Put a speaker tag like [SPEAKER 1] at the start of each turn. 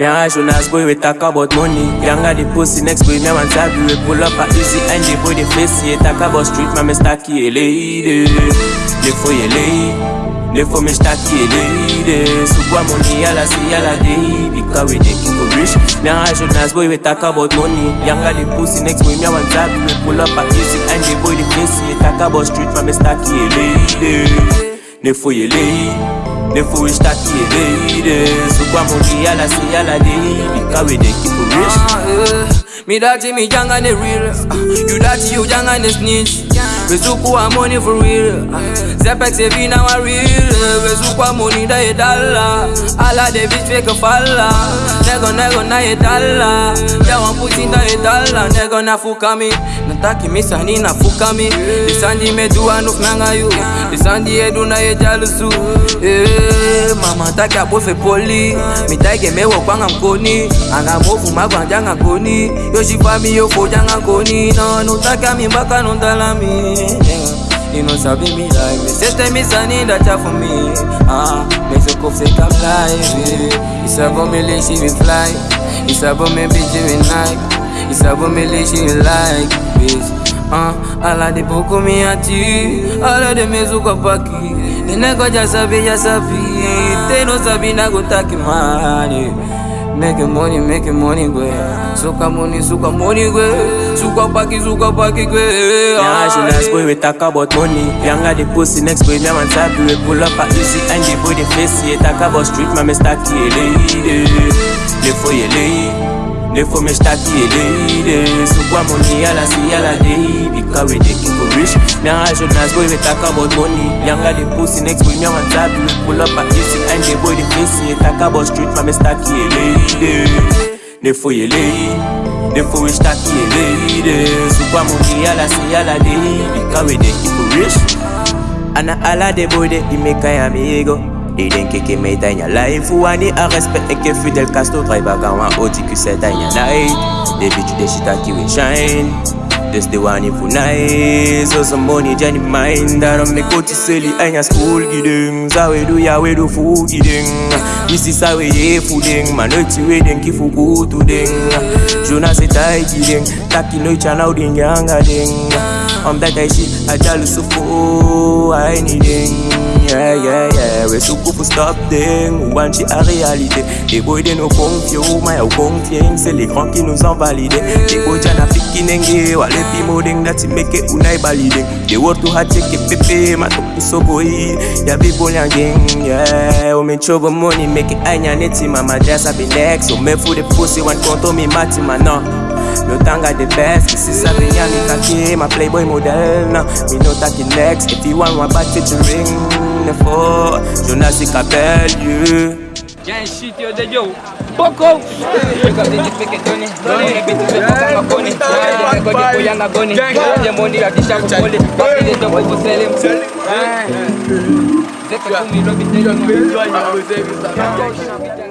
[SPEAKER 1] Me and Jonas boy we talk about money. Younger the pussy next boy me want sabi we pull up a easy and the boy the face yeah talk about street man me stacky a lady. Look for your lady. Look for me stacky a lady. So go money yalla see yalla day because we dey keep it rich. Me and Jonas boy we talk about money. Younger the pussy next boy me want sabi we pull up a easy and the boy the face yeah talk about street man me stacky a lady. Look for your lady. The foolish stacky a lady So kwa money yalla see yalla day Because we dey keep it rich
[SPEAKER 2] Ah, eh. Me dirty, me young and real. Ah, You dirty, you and the snitch. We zuku a money for real. Ah, Zepex heavy now a real. We zuku a money da a dollar. All of the bitch fake falla. Nego nego na a dollar. Yeah, one put in da a dollar. Nego na fuka me. Nataki mi sani na fuka me. The sandi me do anuf nanga you. Edu na ye jalusu. Eh, mama taki a bofe poli. Mi taike wo kwanga mkoni. Anga mofu magwanja nga koni. Yo she me janga koni. No, no taka mi mbaka no tala mi. You know sabi me like me. Sister me sani that cha for me. Ah, me so ka fly. eh. It's about me like she fly. It's about me bitch she will like. It's about me like she will like. Bitch. Ah, ala de boko mi ati. Ala de me zuka paki. Nego ja sabi ja sabi. Te no sabi na go taki money. Making money, making money, gwe. Suka money, suka money, gwe. Suka paki, suka paki, gwe.
[SPEAKER 1] Me and Jonas boy we talk about money Younger the pussy next boy me want sabi we pull up a easy And the boy the face yeah talk about street man me stacky a lady Look for lady Look for me stacky a lady So kwa money yalla see yalla day Because we dey keep it rich Me and Jonas boy we talk about money Younger the pussy next boy me want sabi we pull up a easy And the boy the face yeah talk about street man me stacky a lady Look for your lady Dem for we stacky a lady So kwa money yalla see yalla day Because we dey keep it rich Ana ala de boy de i me kaya amigo I idenke ke mai tanya life wani a respect eke fidel castro driver kawa oji ku se tanya night. The bitch the shit that we shine this the one if nice so some money jani mind. That on me go to silly anya school giding sa we do ya we do food giding this is how we ye fooding manochi we den ki fuku to ding. Jonas etai giding taki no chana uding yanga ding. I'm that guy shit, I jalu sufo, I need Yeah, yeah, yeah, we so go for stop them One shit a réalité Les boys de nous confio, mais au confien C'est l'écran qui nous invalide. Les boys jana fiki nenge Wale pimo deng, dati meke unai balide They work too hard, check it pepe Ma topu so boy, ya be bolyan gang Yeah, o me trouble money, make it anya neti Mama just a be next, o me for the pussy One konto me mati man, no No tanga the best, this is a Rihanna kaki My playboy model, now me no taki next If you want one bad featuring The four, Jonas Capel, you
[SPEAKER 3] Gang shit yo de yo. Boko. Pick up the dick, pick it, Tony. Tony, the bitch, the fuck, I'm a bunny. Yeah, the go, the boy, I'm a bunny. The money, I dish out for bully. Papi, the double, for sell him. Zeka kumi, Robin, the young man.